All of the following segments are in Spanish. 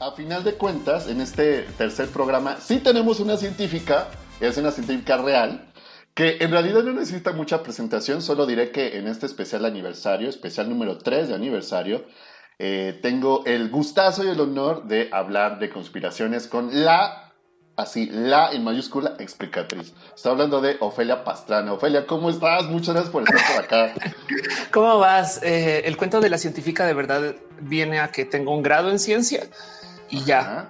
a final de cuentas, en este tercer programa, sí tenemos una científica, es una científica real, que en realidad no necesita mucha presentación, solo diré que en este especial aniversario, especial número 3 de aniversario, eh, tengo el gustazo y el honor de hablar de conspiraciones con la, así, la en mayúscula explicatriz. Estoy hablando de Ofelia Pastrana. Ofelia, ¿cómo estás? Muchas gracias por estar por acá. ¿Cómo vas? Eh, el cuento de la científica de verdad viene a que tengo un grado en ciencia y ya.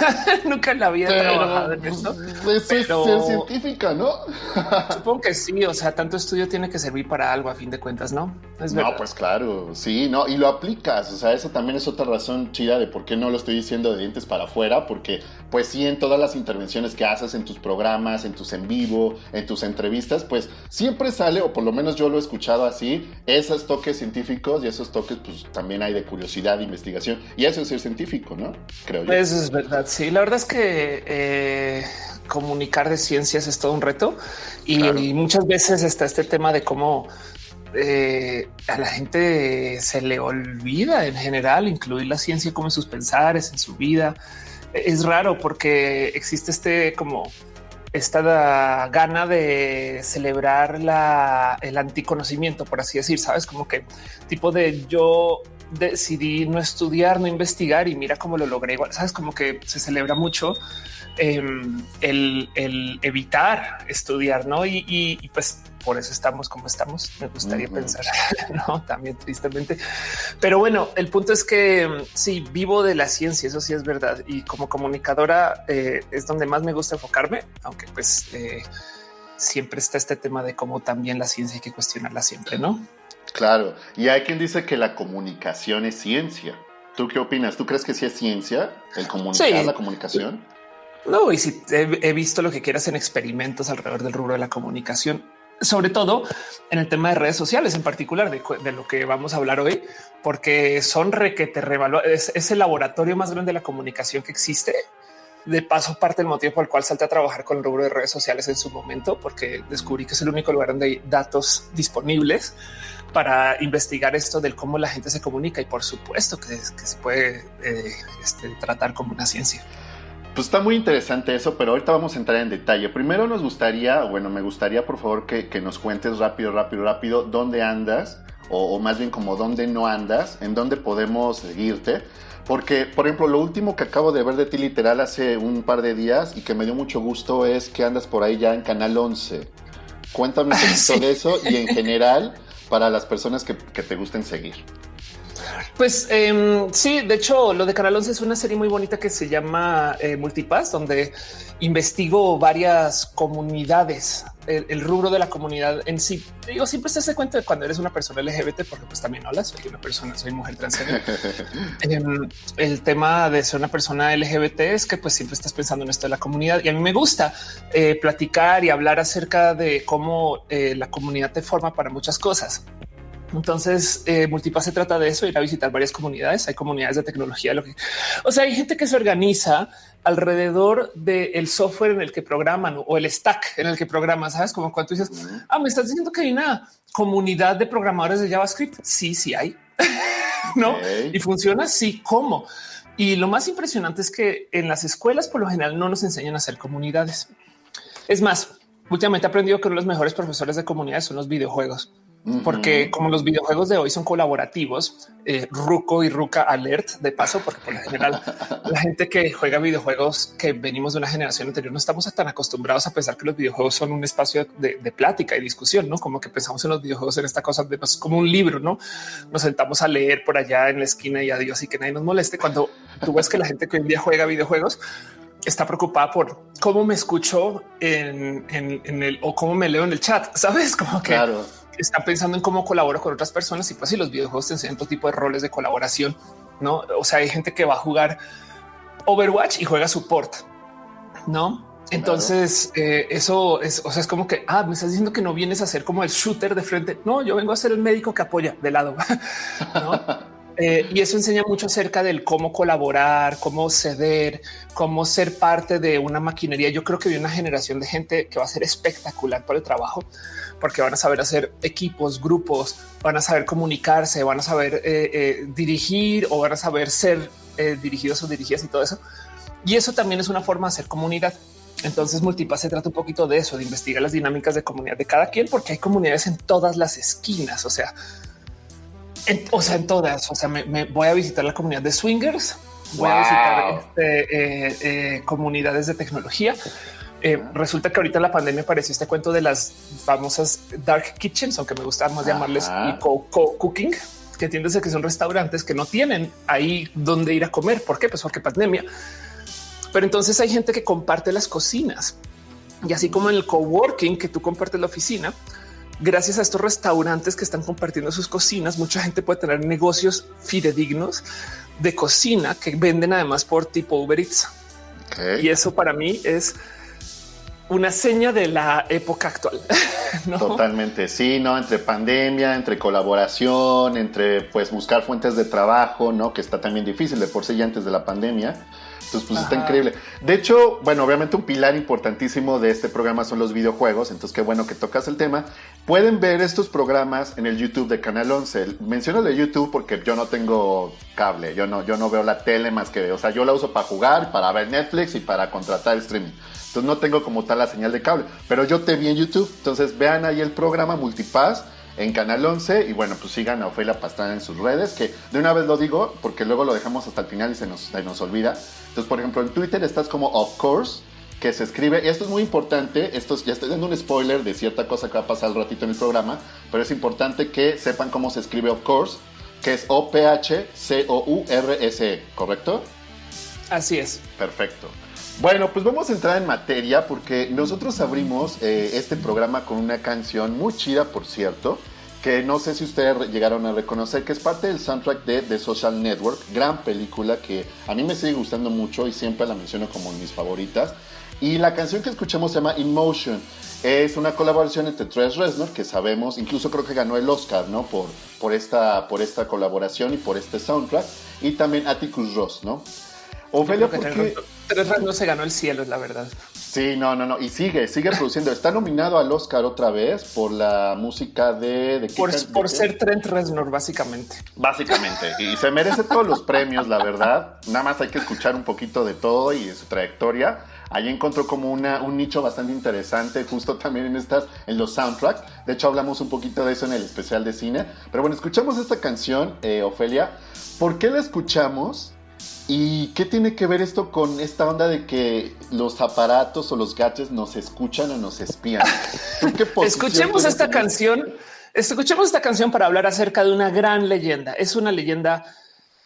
Nunca la había trabajado en eso. Eso es ser científica, ¿no? supongo que sí. O sea, tanto estudio tiene que servir para algo a fin de cuentas, ¿no? no, pues claro, sí, no. Y lo aplicas. O sea, eso también es otra razón chida de por qué no lo estoy diciendo de dientes para afuera, porque pues sí, en todas las intervenciones que haces en tus programas, en tus en vivo, en tus entrevistas, pues siempre sale, o por lo menos yo lo he escuchado así, esos toques científicos y esos toques, pues también hay de curiosidad, de investigación. Y eso es ser científico, ¿no? Creo yo. Eso es verdad. Sí, la verdad es que eh, comunicar de ciencias es todo un reto y, muchas veces está este tema de cómo eh, a la gente se le olvida en general incluir la ciencia como en sus pensares, en su vida. Es raro porque existe este como esta gana de celebrar la, el anticonocimiento, por así decir, sabes, como que tipo de yo decidí no estudiar, no investigar y mira cómo lo logré. Igual, sabes, como que se celebra mucho em, el, evitar estudiar, no? Y, pues por eso estamos como estamos. Me gustaría pensar, no también tristemente, pero bueno, el punto es que em, sí vivo de la ciencia. Eso sí es verdad. Y como comunicadora eh, es donde más me gusta enfocarme, aunque pues eh, siempre está este tema de cómo también la ciencia hay que cuestionarla siempre, no? Claro, y hay quien dice que la comunicación es ciencia. ¿Tú qué opinas? ¿Tú crees que sí es ciencia el comunicar la comunicación? No, y si he, visto lo que quieras en experimentos alrededor del rubro de la comunicación, sobre todo en el tema de redes sociales, en particular de, lo que vamos a hablar hoy, porque son requete es, es el laboratorio más grande de la comunicación que existe. De paso, parte del motivo por el cual salté a trabajar con el rubro de redes sociales en su momento, porque descubrí que es el único lugar donde hay datos disponibles para investigar esto del cómo la gente se comunica y por supuesto que, se puede eh, este, tratar como una ciencia. Pues está muy interesante eso, pero ahorita vamos a entrar en detalle. Primero nos gustaría, bueno, me gustaría por favor que, nos cuentes rápido, rápido, rápido dónde andas o, o, más bien como dónde no andas, en dónde podemos seguirte. Porque, por ejemplo, lo último que acabo de ver de ti literal hace un par de días y que me dio mucho gusto es que andas por ahí ya en Canal 11. Cuéntame un poquito de eso y en general para las personas que, te gusten seguir? Pues em, sí, de hecho, lo de Canal 11 es una serie muy bonita que se llama eh, Multipass, donde investigo varias comunidades, el, rubro de la comunidad en sí. Digo, siempre se hace cuenta de cuando eres una persona LGBT, porque pues también hola, soy una persona, soy mujer transgénero. Em, el tema de ser una persona LGBT es que pues siempre estás pensando en esto de la comunidad y a mí me gusta eh, platicar y hablar acerca de cómo eh, la comunidad te forma para muchas cosas. Entonces, eh, Multipass se trata de eso, ir a visitar varias comunidades. Hay comunidades de tecnología, lo que, o sea, hay gente que se organiza alrededor del software en el que programan o el stack en el que programan. Sabes como cuando dices, ah, me estás diciendo que hay una comunidad de programadores de JavaScript. Sí, sí hay, no? Y funciona. Sí, cómo. Y lo más impresionante es que en las escuelas, por lo general, no nos enseñan a hacer comunidades. Es más, últimamente he aprendido que uno de los mejores profesores de comunidades son los videojuegos porque como los videojuegos de hoy son colaborativos, eh, Ruco y Ruca alert de paso, porque por lo general la gente que juega videojuegos que venimos de una generación anterior no estamos tan acostumbrados a pensar que los videojuegos son un espacio de, plática y discusión, no como que pensamos en los videojuegos en esta cosa de pues, como un libro, no nos sentamos a leer por allá en la esquina y adiós y que nadie nos moleste. Cuando tú ves que la gente que hoy en día juega videojuegos está preocupada por cómo me escucho en, el o cómo me leo en el chat. Sabes como que claro está pensando en cómo colaboro con otras personas y pues si los videojuegos te enseñan todo tipo de roles de colaboración, no? O sea, hay gente que va a jugar Overwatch y juega support, no? Entonces eh, eso es, o sea, es como que ah, me estás diciendo que no vienes a ser como el shooter de frente. No, yo vengo a ser el médico que apoya de lado. ¿no? Eh, y eso enseña mucho acerca del cómo colaborar, cómo ceder, cómo ser parte de una maquinería. Yo creo que hay una generación de gente que va a ser espectacular por el trabajo, porque van a saber hacer equipos, grupos, van a saber comunicarse, van a saber eh, eh, dirigir o van a saber ser dirigidos o dirigidas y todo eso. Y eso también es una forma de hacer comunidad. Entonces Multipass se trata un poquito de eso, de investigar las dinámicas de comunidad de cada quien, porque hay comunidades en todas las esquinas. O sea, en, o sea, en todas. O sea, me, voy a visitar la comunidad de swingers, voy a visitar este, eh, eh, comunidades de tecnología. Eh, resulta que ahorita la pandemia apareció este cuento de las famosas dark kitchens, aunque me gusta más llamarles cooking, que entiendes que son restaurantes que no tienen ahí donde ir a comer. ¿Por qué? Pues porque pandemia. Pero entonces hay gente que comparte las cocinas y así como en el coworking que tú compartes la oficina, gracias a estos restaurantes que están compartiendo sus cocinas, mucha gente puede tener negocios fidedignos de cocina que venden además por tipo Uber Eats. Y eso para mí es una seña de la época actual. Totalmente, sí, no entre pandemia, entre colaboración, entre pues buscar fuentes de trabajo, no que está también difícil de por sí ya antes de la pandemia. Entonces, pues está increíble. De hecho, bueno, obviamente un pilar importantísimo de este programa son los videojuegos. Entonces, qué bueno que tocas el tema. Pueden ver estos programas en el YouTube de Canal 11. Menciono de YouTube porque yo no tengo cable. Yo no, yo no veo la tele más que, o sea, yo la uso para jugar, para ver Netflix y para contratar streaming. Entonces, no tengo como tal la señal de cable. Pero yo te vi en YouTube. Entonces, vean ahí el programa Multipass en Canal 11 y bueno, pues sigan a Ofelia Pastrana en sus redes, que de una vez lo digo porque luego lo dejamos hasta el final y se nos, se nos olvida. Entonces, por ejemplo, en Twitter estás como Of Course, que se escribe, y esto es muy importante, esto ya estoy dando un spoiler de cierta cosa que va a pasar al ratito en el programa, pero es importante que sepan cómo se escribe Of Course, que es O-P-H-C-O-U-R-S-E, ¿correcto? Así es. Perfecto. Bueno, pues vamos a entrar en materia porque nosotros abrimos eh, este programa con una canción muy chida, por cierto, que no sé si ustedes llegaron a reconocer, que es parte del soundtrack de The Social Network, gran película que a mí me sigue gustando mucho y siempre la menciono como mis favoritas. Y la canción que escuchamos se llama In Motion. Es una colaboración entre Tres Reznor, que sabemos, incluso creo que ganó el Oscar, ¿no? Por, por, esta, por esta colaboración y por este soundtrack. Y también Atticus Ross, ¿no? Ofelia, ¿por qué? Tres Reznor se ganó el cielo, es la verdad. Sí, no, no, no. Y sigue, sigue produciendo. Está nominado al Oscar otra vez por la música de. de por, ser Trent Reznor, básicamente. Básicamente. Y se merece todos los premios, la verdad. Nada más hay que escuchar un poquito de todo y de su trayectoria. Ahí encontró como una, un nicho bastante interesante, justo también en estas, en los soundtracks. De hecho, hablamos un poquito de eso en el especial de cine. Pero bueno, escuchamos esta canción, eh, Ofelia. ¿Por qué la escuchamos? ¿Y qué tiene que ver esto con esta onda de que los aparatos o los gadgets nos escuchan o nos espían? Escuchemos esta canción. Escuchemos esta canción para hablar acerca de una gran leyenda. Es una leyenda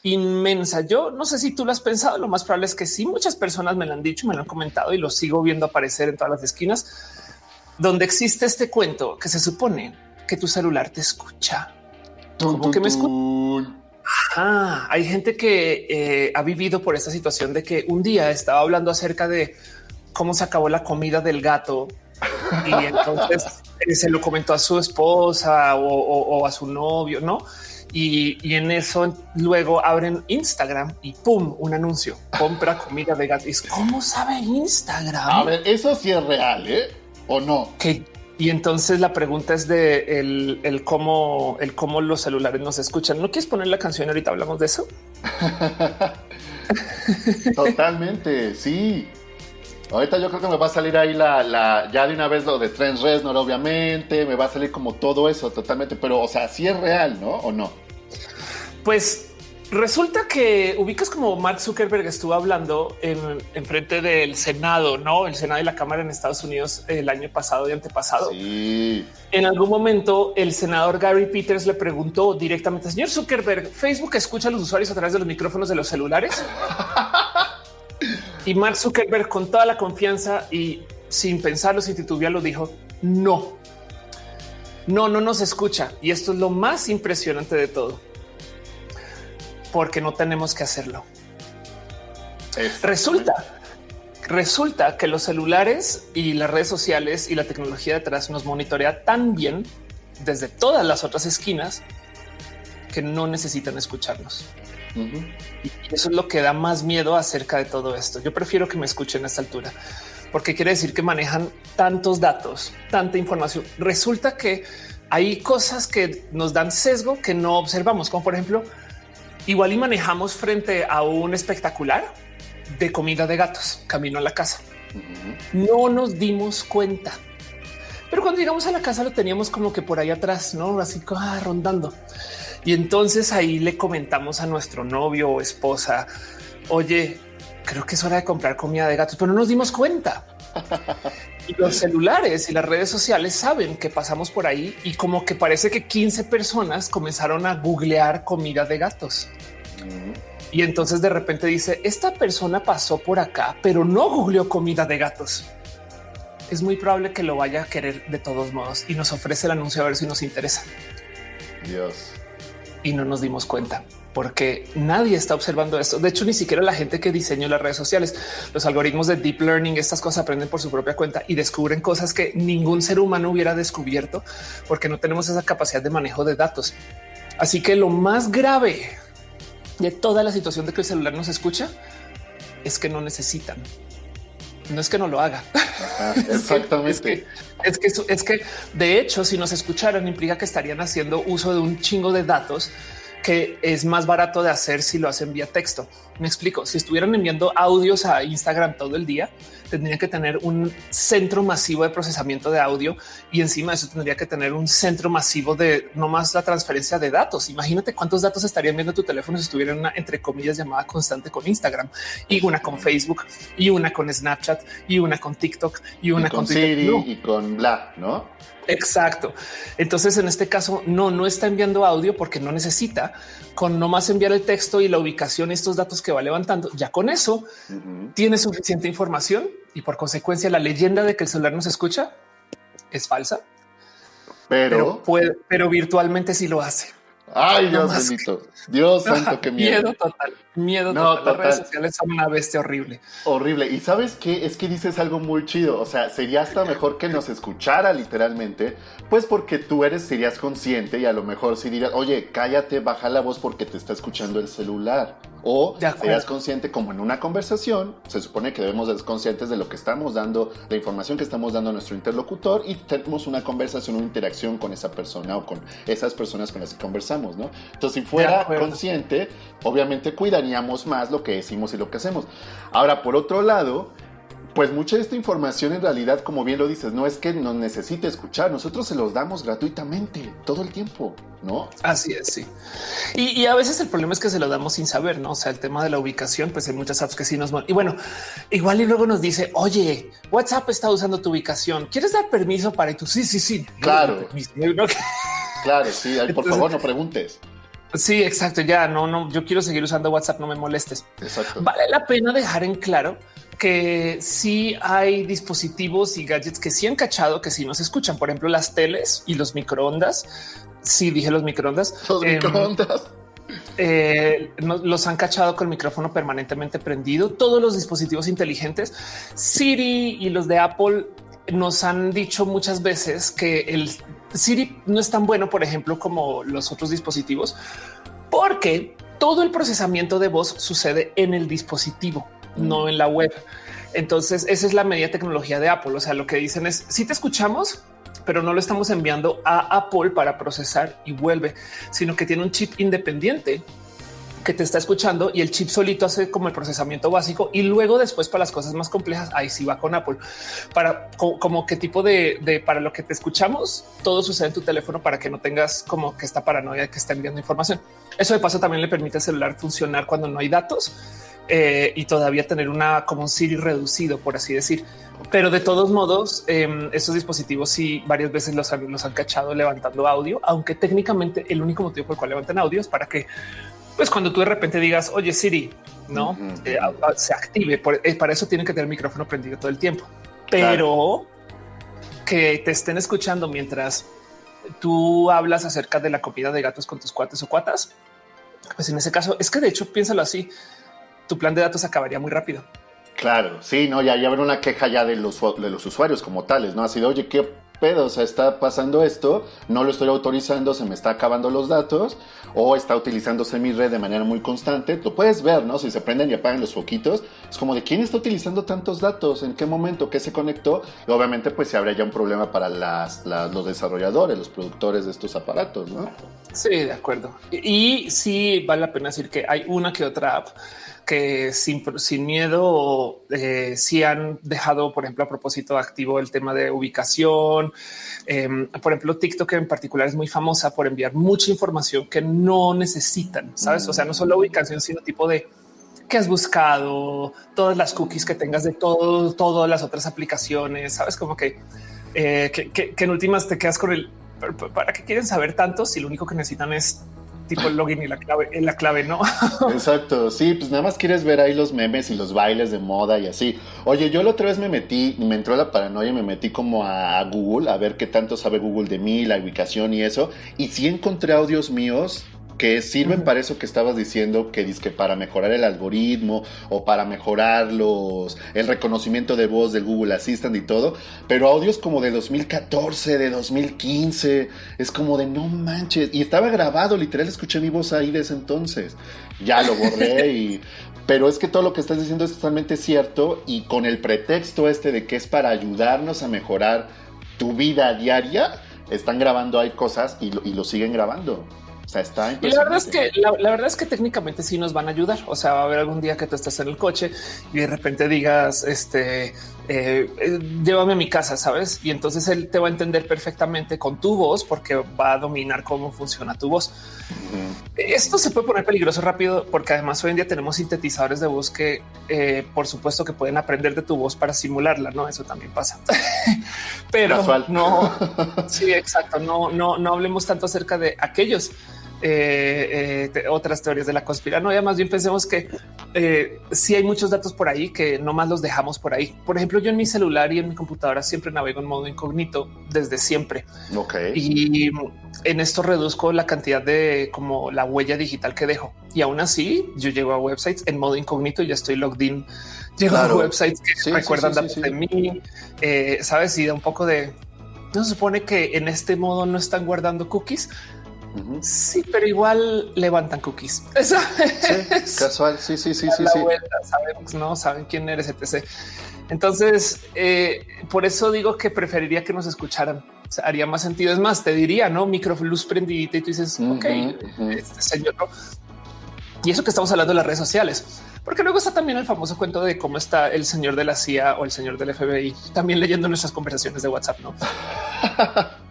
inmensa. Yo no sé si tú lo has pensado. Lo más probable es que sí. Muchas personas me lo han dicho, me lo han comentado y lo sigo viendo aparecer en todas las esquinas donde existe este cuento que se supone que tu celular te escucha. ¿Cómo que me escucha? Ah, hay gente que eh, ha vivido por esta situación de que un día estaba hablando acerca de cómo se acabó la comida del gato y entonces eh, se lo comentó a su esposa o, a su novio, ¿no? Y, en eso luego abren Instagram y pum, un anuncio, compra comida de gato. ¿Cómo sabe Instagram? A ver, eso sí es real, ¿eh? ¿O no? Que y entonces la pregunta es de el, cómo, el cómo los celulares nos escuchan. ¿No quieres poner la canción? Ahorita hablamos de eso. Totalmente, sí. Ahorita yo creo que me va a salir ahí la, la, ya de una vez lo de Trent Reznor, obviamente, me va a salir como todo eso totalmente, pero o sea, sí es real, ¿no? ¿O no? Pues Resulta que ubicas como Mark Zuckerberg estuvo hablando en, frente del Senado, no el Senado y la Cámara en Estados Unidos el año pasado y antepasado. Sí. En algún momento, el senador Gary Peters le preguntó directamente, señor Zuckerberg, Facebook escucha a los usuarios a través de los micrófonos de los celulares. y Mark Zuckerberg, con toda la confianza y sin pensarlo, sin titubearlo, dijo no, no, no nos escucha. Y esto es lo más impresionante de todo porque no tenemos que hacerlo. Resulta, resulta que los celulares y las redes sociales y la tecnología detrás nos monitorea tan bien desde todas las otras esquinas que no necesitan escucharnos. Y eso es lo que da más miedo acerca de todo esto. Yo prefiero que me escuchen a esta altura porque quiere decir que manejan tantos datos, tanta información. Resulta que hay cosas que nos dan sesgo que no observamos, como por ejemplo igual y manejamos frente a un espectacular de comida de gatos camino a la casa. No nos dimos cuenta. Pero cuando llegamos a la casa lo teníamos como que por ahí atrás, no así ah, rondando. Y entonces ahí le comentamos a nuestro novio o esposa, oye, creo que es hora de comprar comida de gatos, pero no nos dimos cuenta. Los celulares y las redes sociales saben que pasamos por ahí y como que parece que 15 personas comenzaron a googlear comida de gatos. Y entonces de repente dice, esta persona pasó por acá, pero no googleó comida de gatos. Es muy probable que lo vaya a querer de todos modos y nos ofrece el anuncio a ver si nos interesa. Dios. Y no nos dimos cuenta porque nadie está observando esto. De hecho, ni siquiera la gente que diseñó las redes sociales, los algoritmos de deep learning, estas cosas aprenden por su propia cuenta y descubren cosas que ningún ser humano hubiera descubierto porque no tenemos esa capacidad de manejo de datos. Así que lo más grave de toda la situación de que el celular nos escucha es que no necesitan. No es que no lo haga. exactamente. es, que, es, que, es que de hecho, si nos escucharan, implica que estarían haciendo uso de un chingo de datos que es más barato de hacer si lo hacen vía texto. Me explico. Si estuvieran enviando audios a Instagram todo el día, tendría que tener un centro masivo de procesamiento de audio y encima de eso tendría que tener un centro masivo de no más la transferencia de datos. Imagínate cuántos datos estarían viendo tu teléfono si estuviera una entre comillas llamada constante con Instagram y una con Facebook y una con Snapchat y una con TikTok y una con, Siri y con bla, no? Exacto. Entonces, en este caso, no, no está enviando audio porque no necesita. Con no más enviar el texto y la ubicación, estos datos que va levantando, ya con eso tiene suficiente información y por consecuencia la leyenda de que el celular nos escucha es falsa. Pero, puede, pero virtualmente sí lo hace. Ay, Dios bendito. Dios santo, qué miedo. Miedo total. Miedo total. Las redes sociales son una bestia horrible. Horrible. Y sabes qué? Es que dices algo muy chido. O sea, sería hasta mejor que nos escuchara literalmente, pues porque tú eres, serías consciente y a lo mejor si dirías, oye, cállate, baja la voz porque te está escuchando el celular. O serías consciente como en una conversación, se supone que debemos ser conscientes de lo que estamos dando, la información que estamos dando a nuestro interlocutor y tenemos una conversación, una interacción con esa persona o con esas personas con las que conversamos, ¿no? Entonces, si fuera consciente, obviamente cuidaríamos más lo que decimos y lo que hacemos. Ahora, por otro lado, pues mucha de esta información en realidad, como bien lo dices, no es que nos necesite escuchar, nosotros se los damos gratuitamente todo el tiempo, ¿no? Así es, sí. Y, a veces el problema es que se lo damos sin saber, ¿no? O sea, el tema de la ubicación, pues hay muchas apps que sí nos... Y bueno, igual y luego nos dice, oye, WhatsApp está usando tu ubicación, ¿quieres dar permiso para? Y tú, sí, sí, sí. Claro. Claro, sí, por favor no preguntes. Sí, exacto. Ya no, no, yo quiero seguir usando WhatsApp, no me molestes. Exacto. Vale la pena dejar en claro que sí hay dispositivos y gadgets que sí han cachado que sí nos escuchan. Por ejemplo, las teles y los microondas. Sí, dije los microondas. Los em, microondas. Eh, los han cachado con el micrófono permanentemente prendido. Todos los dispositivos inteligentes, Siri y los de Apple nos han dicho muchas veces que el Siri no es tan bueno, por ejemplo, como los otros dispositivos, porque todo el procesamiento de voz sucede en el dispositivo no en la web. Entonces, esa es la media tecnología de Apple. O sea, lo que dicen es si te escuchamos, pero no lo estamos enviando a Apple para procesar y vuelve, sino que tiene un chip independiente que te está escuchando y el chip solito hace como el procesamiento básico y luego después para las cosas más complejas ahí sí va con Apple para como qué tipo de, para lo que te escuchamos todo sucede en tu teléfono para que no tengas como que esta paranoia de que está enviando información. Eso de paso también le permite al celular funcionar cuando no hay datos eh, y todavía tener una como un Siri reducido, por así decir. Pero de todos modos, eh, estos dispositivos sí varias veces los han, han cachado levantando audio, aunque técnicamente el único motivo por el cual levantan audio es para que, pues cuando tú de repente digas, oye Siri, no eh, se active. Eh, para eso tienen que tener el micrófono prendido todo el tiempo, pero que te estén escuchando mientras tú hablas acerca de la comida de gatos con tus cuates o cuatas. Pues en ese caso es que de hecho piénsalo así tu plan de datos acabaría muy rápido. Claro, sí, no, ya, ya habrá una queja ya de los, de los usuarios como tales, ¿no? Ha sido, oye, ¿qué pedo, o sea, está pasando esto, no lo estoy autorizando, se me está acabando los datos, o está utilizándose mi red de manera muy constante. Lo puedes ver, ¿no? Si se prenden y apagan los foquitos, es como de quién está utilizando tantos datos, en qué momento, qué se conectó, y obviamente pues se habría ya un problema para las, los desarrolladores, los productores de estos aparatos, ¿no? Sí, de acuerdo. Y, sí vale la pena decir que hay una que otra app que sin, sin miedo eh, sí han dejado, por ejemplo, a propósito activo el tema de ubicación. Em, por ejemplo, TikTok en particular es muy famosa por enviar mucha información que no necesitan, ¿sabes? O sea, no solo ubicación, sino tipo de qué has buscado, todas las cookies que tengas de todo, todas las otras aplicaciones, ¿sabes? Como que, eh, que, que en últimas te quedas con el... ¿Para qué quieren saber tanto si lo único que necesitan es tipo el login y la clave, la clave, ¿no? Exacto, sí, pues nada más quieres ver ahí los memes y los bailes de moda y así. Oye, yo la otra vez me metí, me entró la paranoia y me metí como a Google a ver qué tanto sabe Google de mí, la ubicación y eso, y sí encontré audios míos que sirven para eso que estabas diciendo, que dice que para mejorar el algoritmo o para mejorar los, el reconocimiento de voz del Google Assistant y todo, pero audios como de 2014, de 2015, es como de no manches, y estaba grabado, literal escuché mi voz ahí de ese entonces, ya lo borré y... Pero es que todo lo que estás diciendo es totalmente cierto y con el pretexto este de que es para ayudarnos a mejorar tu vida diaria, están grabando ahí cosas y y lo siguen grabando está y la verdad es que la, verdad es que técnicamente sí nos van a ayudar. O sea, va a haber algún día que tú estés en el coche y de repente digas, este, eh, eh, llévame a mi casa, sabes? Y entonces él te va a entender perfectamente con tu voz porque va a dominar cómo funciona tu voz. Esto se puede poner peligroso rápido porque además hoy en día tenemos sintetizadores de voz que, eh, por supuesto, que pueden aprender de tu voz para simularla. No, eso también pasa, pero no. Sí, exacto. No, no, no hablemos tanto acerca de aquellos eh, eh, otras teorías de la conspiranoia. Más bien pensemos que eh, si hay muchos datos por ahí que no más los dejamos por ahí. Por ejemplo, yo en mi celular y en mi computadora siempre navego en modo incógnito desde siempre. Y en esto reduzco la cantidad de como la huella digital que dejo. Y aún así yo llego a websites en modo incógnito y ya estoy logged in. Llego a websites que recuerdan datos de mí, sabes, y da un poco de no se supone que en este modo no están guardando cookies Sí, pero igual levantan cookies. Eso sí, casual. Sí, sí, sí, sí. sí. sabemos, no saben quién eres, etc. Entonces, eh, por eso digo que preferiría que nos escucharan. haría más sentido. Es más, te diría, no microluz prendidita y tú dices, ok, este señor. Y eso que estamos hablando de las redes sociales, porque luego está también el famoso cuento de cómo está el señor de la CIA o el señor del FBI también leyendo nuestras conversaciones de WhatsApp, no?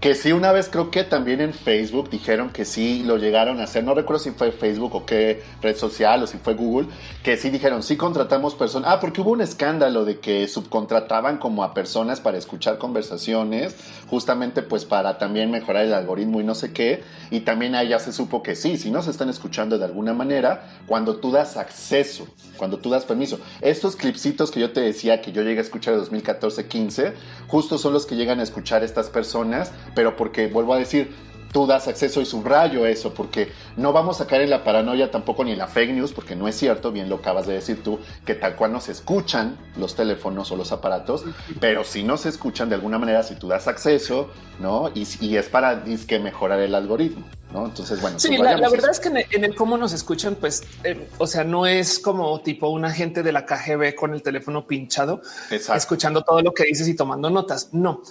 Que sí, una vez creo que también en Facebook dijeron que sí lo llegaron a hacer. No recuerdo si fue Facebook o qué red social o si fue Google, que sí dijeron, sí contratamos personas. Ah, porque hubo un escándalo de que subcontrataban como a personas para escuchar conversaciones, justamente pues para también mejorar el algoritmo y no sé qué. Y también ahí ya se supo que sí, si no se están escuchando de alguna manera, cuando tú das acceso, cuando tú das permiso. Estos clipsitos que yo te decía que yo llegué a escuchar en 2014-15, justo son los que llegan a escuchar estas personas pero porque vuelvo a decir, tú das acceso y subrayo eso, porque no vamos a caer en la paranoia tampoco ni en la fake news, porque no es cierto, bien lo acabas de decir tú, que tal cual no se escuchan los teléfonos o los aparatos, pero si no se escuchan de alguna manera si tú das acceso, ¿no? Y, es para que mejorar el algoritmo, ¿no? Entonces, bueno. Sí, la, verdad es que en el, cómo nos escuchan, pues, eh, o sea, no es como tipo un agente de la KGB con el teléfono pinchado, escuchando todo lo que dices y tomando notas, no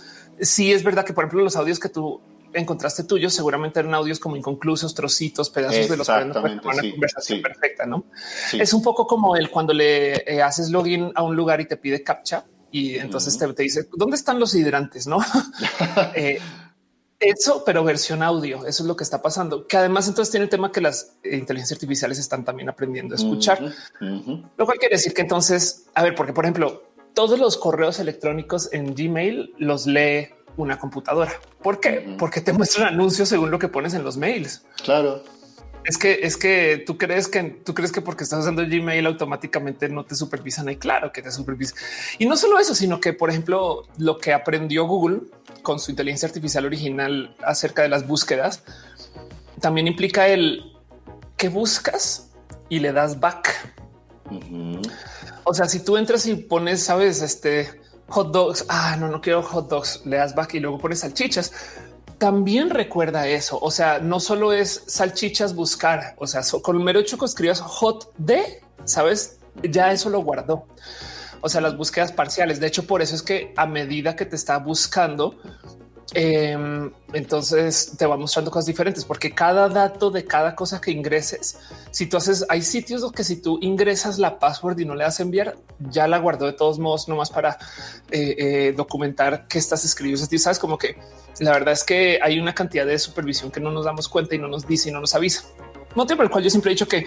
sí es verdad que, por ejemplo, los audios que tú encontraste tuyos seguramente eran audios como inconclusos, trocitos, pedazos de los que una conversación perfecta, ¿no? Es un poco como el cuando le eh, haces login a un lugar y te pide captcha y entonces te, dice dónde están los hidrantes, no? Eh, eso, pero versión audio. Eso es lo que está pasando. Que además entonces tiene el tema que las inteligencias artificiales están también aprendiendo a escuchar, lo cual quiere decir que entonces, a ver, porque por ejemplo, todos los correos electrónicos en Gmail los lee una computadora. ¿Por qué? Porque te muestran anuncios según lo que pones en los mails. Claro. Es que es que tú crees que tú crees que porque estás usando Gmail automáticamente no te supervisan. Y claro que te supervisan. Y no solo eso, sino que, por ejemplo, lo que aprendió Google con su inteligencia artificial original acerca de las búsquedas también implica el que buscas y le das back. O sea, si tú entras y pones, sabes, este hot dogs. Ah, no, no quiero hot dogs. Le das back y luego pones salchichas. También recuerda eso. O sea, no solo es salchichas buscar, o sea, con el mero hecho que escribas hot de, sabes, ya eso lo guardó. O sea, las búsquedas parciales. De hecho, por eso es que a medida que te está buscando, Em, entonces te va mostrando cosas diferentes porque cada dato de cada cosa que ingreses, si tú haces, hay sitios que si tú ingresas la password y no le das enviar, ya la guardó de todos modos, nomás para eh, eh, documentar que estás escribiendo. Sabes como que la verdad es que hay una cantidad de supervisión que no nos damos cuenta y no nos dice y no nos avisa. Motivo por el cual yo siempre he dicho que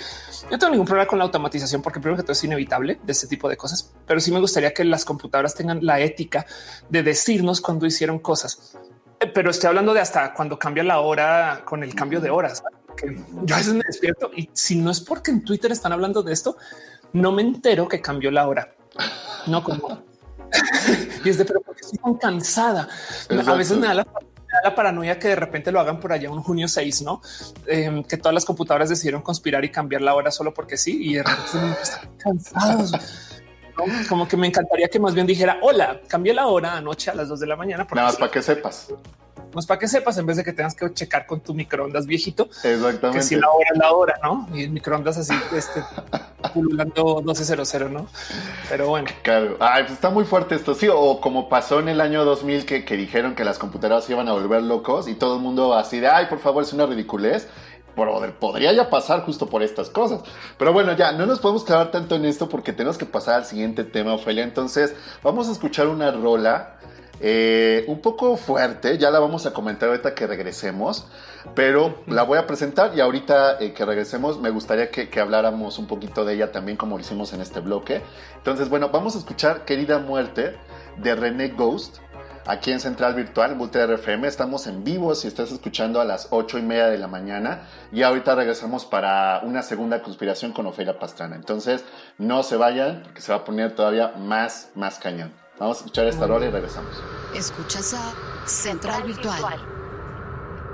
no tengo ningún problema con la automatización, porque primero que todo es inevitable de este tipo de cosas, pero sí me gustaría que las computadoras tengan la ética de decirnos cuando hicieron cosas pero estoy hablando de hasta cuando cambia la hora con el cambio de horas. Que yo a veces me despierto y si no es porque en Twitter están hablando de esto, no me entero que cambió la hora. No como y es de pero porque estoy tan cansada. A veces me da, la, paranoia que de repente lo hagan por allá un junio 6, no em, que todas las computadoras decidieron conspirar y cambiar la hora solo porque sí. Y de repente están cansados. Como que me encantaría que más bien dijera hola, cambié la hora anoche a las dos de la mañana. Nada más para que sepas. Más para que sepas en vez de que tengas que checar con tu microondas viejito. Exactamente. Que si la hora es la hora, no? Y el microondas así, este pululando 1200, no? Pero bueno. Claro. Ay, pues está muy fuerte esto. Sí, o como pasó en el año 2000 que, que dijeron que las computadoras iban a volver locos y todo el mundo así de ay, por favor, es una ridiculez podría ya pasar justo por estas cosas. Pero bueno, ya no nos podemos quedar tanto en esto porque tenemos que pasar al siguiente tema, Ofelia. Entonces, vamos a escuchar una rola eh, un poco fuerte. Ya la vamos a comentar ahorita que regresemos, pero la voy a presentar y ahorita eh, que regresemos me gustaría que, habláramos un poquito de ella también, como hicimos en este bloque. Entonces, bueno, vamos a escuchar Querida Muerte de René Ghost aquí en Central Virtual, Multi FM. Estamos en vivo si estás escuchando a las 8 y media de la mañana. Y ahorita regresamos para una segunda conspiración con Ofelia Pastrana. Entonces, no se vayan, porque se va a poner todavía más, más cañón. Vamos a escuchar esta rola y regresamos. Escuchas a Central Virtual.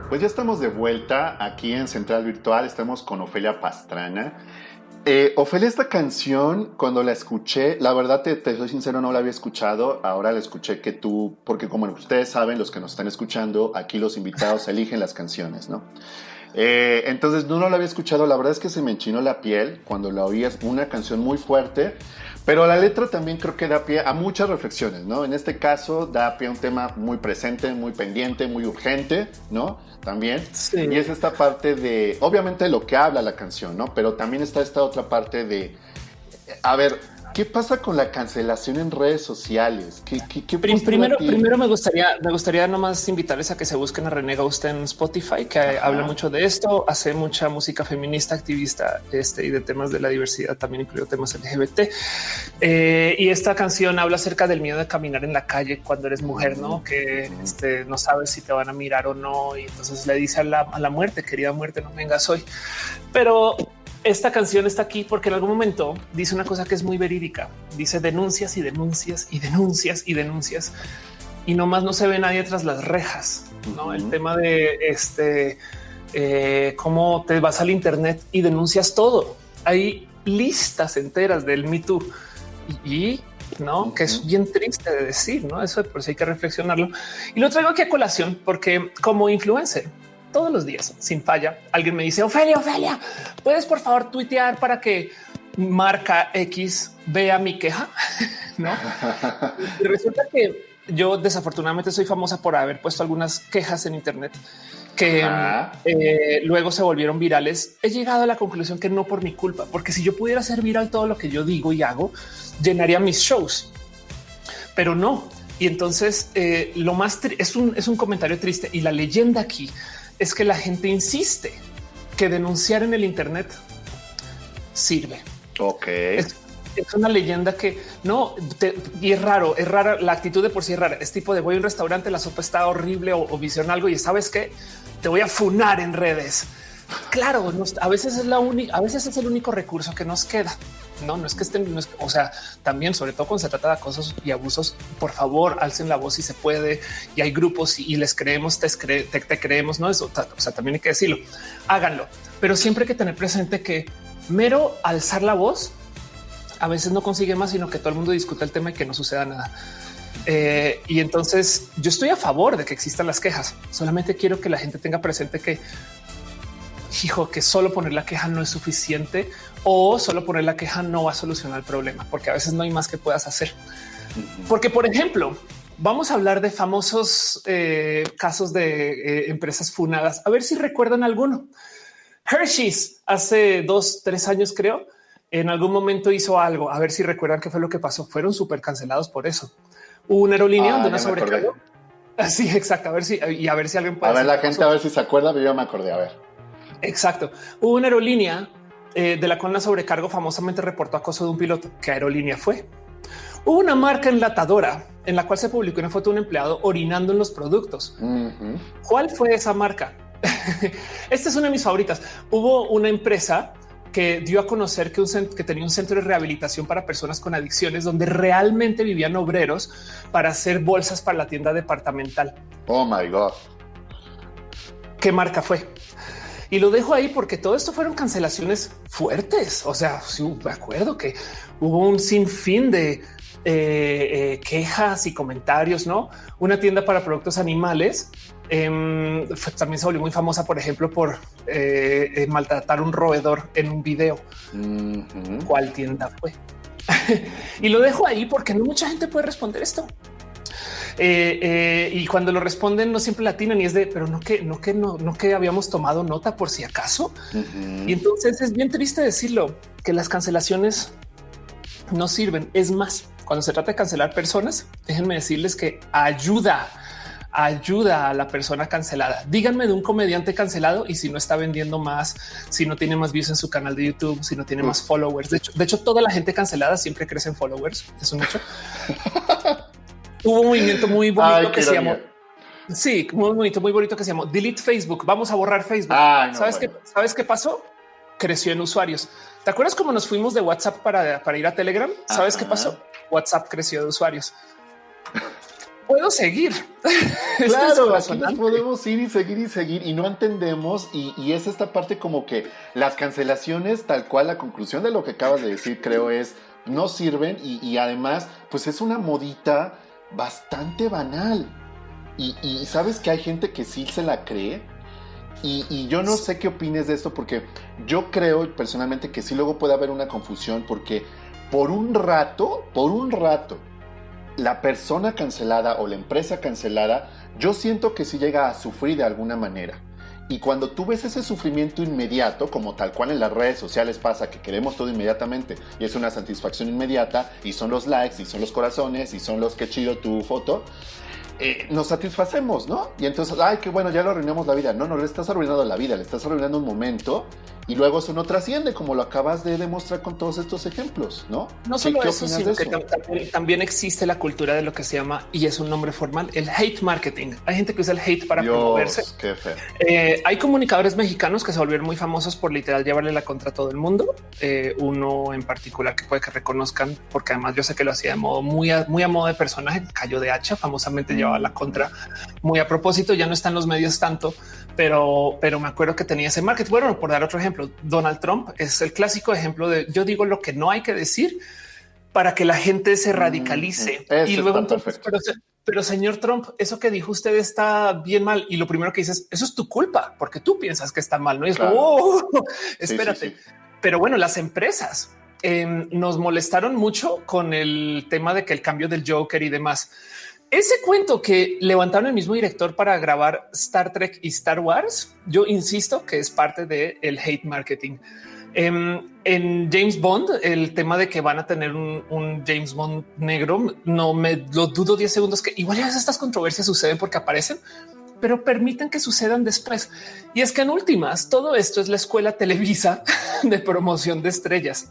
Pues ya estamos de vuelta aquí en Central Virtual. Estamos con Ofelia Pastrana. Eh, Ofelia, esta canción, cuando la escuché, la verdad te, soy sincero, no la había escuchado. Ahora la escuché que tú, porque como ustedes saben, los que nos están escuchando, aquí los invitados eligen las canciones, ¿no? Eh, entonces no, no la había escuchado. La verdad es que se me enchinó la piel cuando la oí. Es una canción muy fuerte. Pero la letra también creo que da pie a muchas reflexiones, ¿no? En este caso da pie a un tema muy presente, muy pendiente, muy urgente, ¿no? También. Sí. Y es esta parte de, obviamente lo que habla la canción, ¿no? Pero también está esta otra parte de, a ver, ¿Qué pasa con la cancelación en redes sociales? ¿Qué, qué, primero, primero me gustaría, me gustaría nomás invitarles a que se busquen a René usted en Spotify, que habla mucho de esto, hace mucha música feminista, activista, este y de temas de la diversidad, también incluido temas LGBT. Eh, y esta canción habla acerca del miedo de caminar en la calle cuando eres mujer, no que este, no sabes si te van a mirar o no. Y entonces le dice a la, a la muerte, querida muerte, no vengas hoy. Pero esta canción está aquí porque en algún momento dice una cosa que es muy verídica. Dice denuncias y denuncias y denuncias y denuncias y nomás no se ve nadie tras las rejas. No el tema de este eh, cómo te vas al Internet y denuncias todo. Hay listas enteras del Me Too y, no que es bien triste de decir, no? Eso por si hay que reflexionarlo y lo traigo aquí a colación porque como influencer todos los días, sin falla, alguien me dice, Ofelia, Ofelia, ¿puedes por favor tuitear para que marca X vea mi queja? ¿No? y resulta que yo desafortunadamente soy famosa por haber puesto algunas quejas en Internet que eh, luego se volvieron virales. He llegado a la conclusión que no por mi culpa, porque si yo pudiera hacer viral todo lo que yo digo y hago, llenaría mis shows, pero no. Y entonces eh, lo más es un, es un comentario triste y la leyenda aquí es que la gente insiste que denunciar en el Internet sirve. Ok. Es, una leyenda que no y es raro, es rara. La actitud de por sí es rara. Es tipo de voy a un restaurante, la sopa está horrible o, o visión algo y sabes que te voy a funar en redes. Claro, a veces es la única, a veces es el único recurso que nos queda. No, no es que estén, o sea, también, sobre todo cuando se trata de acosos y abusos, por favor, alcen la voz si se puede. Y hay grupos y, les creemos, te, te, creemos, no eso. O sea, también hay que decirlo, háganlo, pero siempre hay que tener presente que mero alzar la voz a veces no consigue más, sino que todo el mundo discuta el tema y que no suceda nada. Eh, y entonces yo estoy a favor de que existan las quejas. Solamente quiero que la gente tenga presente que, hijo, que solo poner la queja no es suficiente o solo poner la queja no va a solucionar el problema, porque a veces no hay más que puedas hacer. Porque, por ejemplo, vamos a hablar de famosos eh, casos de eh, empresas funadas. A ver si recuerdan alguno. Hershey's hace dos, tres años, creo, en algún momento hizo algo. A ver si recuerdan qué fue lo que pasó. Fueron súper cancelados por eso. Hubo una aerolínea Ah, donde una sobrecargó. Así, exacto. A ver si y a ver si alguien puede. A ver, la gente pasó. a ver si se acuerda, pero yo me acordé. A ver. Exacto. Hubo una aerolínea eh, de la cual una sobrecargo famosamente reportó acoso de un piloto. ¿Qué aerolínea fue? Hubo una marca enlatadora en la cual se publicó una foto de un empleado orinando en los productos. ¿Cuál fue esa marca? Esta es una de mis favoritas. Hubo una empresa que dio a conocer que, un que tenía un centro de rehabilitación para personas con adicciones donde realmente vivían obreros para hacer bolsas para la tienda departamental. Oh my God. ¿Qué marca fue? Y lo dejo ahí porque todo esto fueron cancelaciones fuertes. O sea, sí, me acuerdo que hubo un sinfín de eh, eh, quejas y comentarios, ¿no? Una tienda para productos animales em, fue- también se volvió muy famosa, por ejemplo, por eh, maltratar un roedor en un video. ¿Cuál tienda fue? y lo dejo ahí porque no mucha gente puede responder esto. Eh, eh, y cuando lo responden no siempre latinan y es de, pero no que no que no, no que habíamos tomado nota por si acaso. Y entonces es bien triste decirlo que las cancelaciones no sirven. Es más, cuando se trata de cancelar personas, déjenme decirles que ayuda, ayuda a la persona cancelada. Díganme de un comediante cancelado y si no está vendiendo más, si no tiene más views en su canal de YouTube, si no tiene más followers. De hecho, de hecho, toda la gente cancelada siempre crece en followers. Es un hecho. Hubo un movimiento muy bonito Ay, que se llamó. Sí, muy bonito, muy bonito que se llamó Delete Facebook. Vamos a borrar Facebook. No, ¿Sabes, bueno. qué, ¿Sabes qué pasó? Creció en usuarios. ¿Te acuerdas cómo nos fuimos de WhatsApp para, para ir a Telegram? ¿Sabes Ajá. qué pasó? WhatsApp creció de usuarios. Puedo seguir. Es Claro, aquí nos corazonante. podemos ir y seguir y seguir y no entendemos y, y es esta parte como que las cancelaciones, tal cual la conclusión de lo que acabas de decir, creo es, no sirven y, y además, pues es una modita bastante banal. Y, y sabes que hay gente que sí se la cree y, y yo no sé qué opines de esto porque yo creo personalmente que sí luego puede haber una confusión porque por un rato, por un rato, la persona cancelada o la empresa cancelada, yo siento que sí llega a sufrir de alguna manera. Y cuando tú ves ese sufrimiento inmediato, como tal cual en las redes sociales pasa, que queremos todo inmediatamente y es una satisfacción inmediata, y son los likes, y son los corazones, y son los que chido tu foto, eh, nos satisfacemos, ¿no? Y entonces, ay, qué bueno, ya lo arruinamos la vida. No, no le estás arruinando la vida, le estás arruinando un momento y luego eso no trasciende, como lo acabas de demostrar con todos estos ejemplos, ¿no? No ¿Qué- solo eso, sino que eso? también, también existe la cultura de lo que se llama, y es un nombre formal, el hate marketing. Hay gente que usa el hate para promoverse. Dios, qué feo. Eh, hay comunicadores mexicanos que se volvieron muy famosos por literal llevarle la contra a todo el mundo. Eh, uno en particular que puede que reconozcan, porque además yo sé que lo hacía de modo muy a, muy a modo de personaje. Cayó de hacha, famosamente llevaba la contra muy a propósito. Ya no está en los medios tanto, pero, pero me acuerdo que tenía ese marketing. Bueno, por dar otro ejemplo, Donald Trump es el clásico ejemplo de yo digo lo que no hay que decir para que la gente se radicalice. Mm, y luego entonces, pero, se- pero señor Trump, eso que dijo usted está bien mal. Y lo primero que dices, eso es tu culpa, porque tú piensas que está mal. No es Claro. "Oh, espérate. sí, sí. Pero bueno, las empresas em, nos molestaron mucho con el tema de que el cambio del Joker y demás. Ese cuento que levantaron el mismo director para grabar Star Trek y Star Wars, yo insisto que es parte del el hate marketing. Em, en James Bond, el tema de que van a tener un, James Bond negro, no me lo dudo 10 segundos que igual estas controversias suceden porque aparecen, pero permiten que sucedan después. Y es que en últimas, todo esto es la escuela Televisa de promoción de estrellas,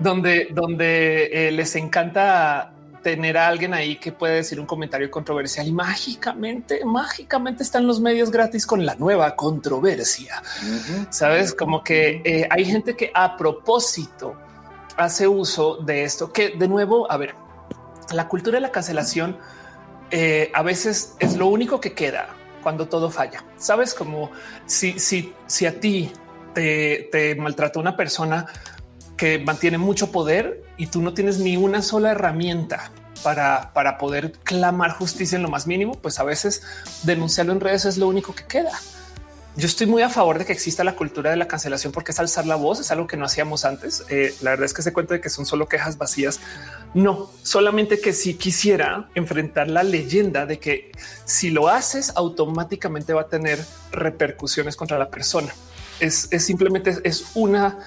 donde, donde eh, les encanta tener a alguien ahí que puede decir un comentario controversial. Y mágicamente, mágicamente están los medios gratis con la nueva controversia. Sabes, como que eh, hay gente que a propósito hace uso de esto, que de nuevo, a ver, la cultura de la cancelación eh, a veces es lo único que queda cuando todo falla. Sabes, como si, si, si a ti te, te maltrató una persona que mantiene mucho poder y tú no tienes ni una sola herramienta para, para poder clamar justicia en lo más mínimo, pues a veces denunciarlo en redes es lo único que queda. Yo estoy muy a favor de que exista la cultura de la cancelación porque es alzar la voz, es algo que no hacíamos antes. Eh, la verdad es que se cuenta de que son solo quejas vacías. No, solamente que si quisiera enfrentar la leyenda de que si lo haces automáticamente va a tener repercusiones contra la persona. Es, simplemente es una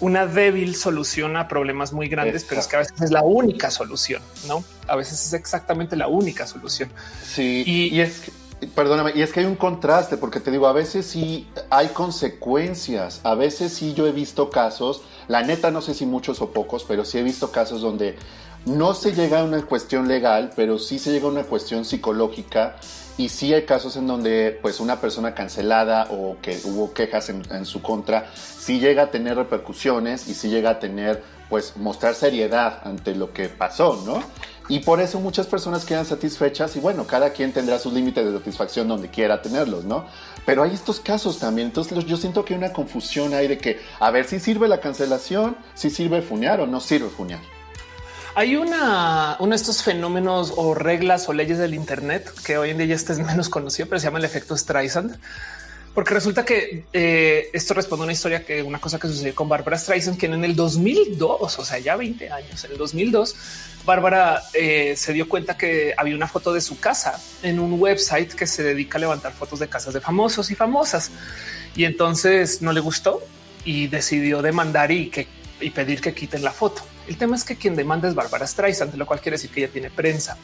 una débil solución a problemas muy grandes, pero es que a veces es la única solución, no? A veces es exactamente la única solución. Sí, y, es que Perdóname, y es que hay un contraste, porque te digo, a veces sí hay consecuencias, a veces sí yo he visto casos, la neta no sé si muchos o pocos, pero sí he visto casos donde no se llega a una cuestión legal, pero sí se llega a una cuestión psicológica y sí hay casos en donde pues una persona cancelada o que hubo quejas en, en su contra, sí llega a tener repercusiones y sí llega a tener pues mostrar seriedad ante lo que pasó, ¿no? Y por eso muchas personas quedan satisfechas y bueno, cada quien tendrá sus límites de satisfacción donde quiera tenerlos, ¿no? Pero hay estos casos también, entonces yo siento que hay una confusión ahí de que, a ver, si sirve la cancelación, si sirve fuñar o no sirve fuñar. Hay una, uno de estos fenómenos o reglas o leyes del Internet que hoy en día este es menos conocido, pero se llama el efecto Streisand porque resulta que eh, esto responde a una historia que una cosa que sucedió con Barbara Streisand, quien en el 2002, o sea, ya 20 años, en el 2002, Bárbara eh, se dio cuenta que había una foto de su casa en un website que se dedica a levantar fotos de casas de famosos y famosas. Y entonces no le gustó y decidió demandar y, que, y pedir que quiten la foto. El tema es que quien demanda es Bárbara Streisand, lo cual quiere decir que ella tiene prensa.